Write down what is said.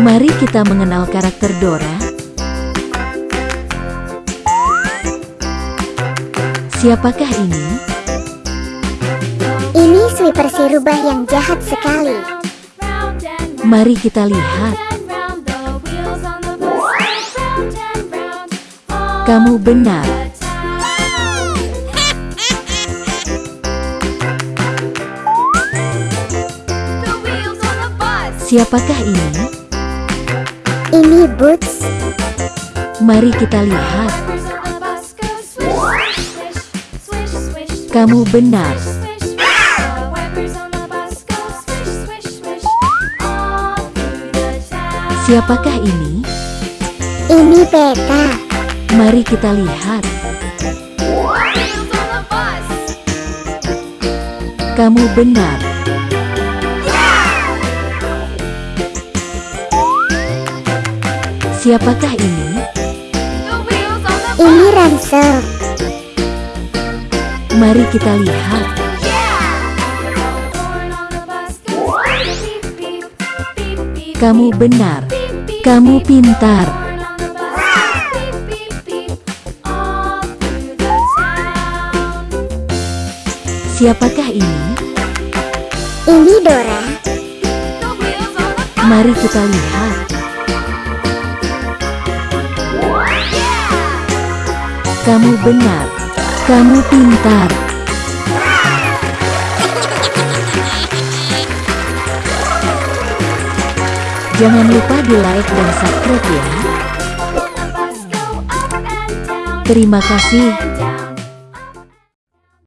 Mari kita mengenal karakter Dora. Siapakah ini? Ini sweeper si rubah yang jahat sekali. Mari kita lihat. Kamu benar. Siapakah ini? Ini Boots. Mari kita lihat. Kamu benar. Siapakah ini? Ini Peta. Mari kita lihat. Kamu benar. Siapakah ini? Ini Ransel. Mari kita lihat. Kamu benar. Kamu pintar. Siapakah ini? Ini Dora. Mari kita lihat. Kamu benar. Kamu pintar. Jangan lupa di like dan subscribe ya. Terima kasih.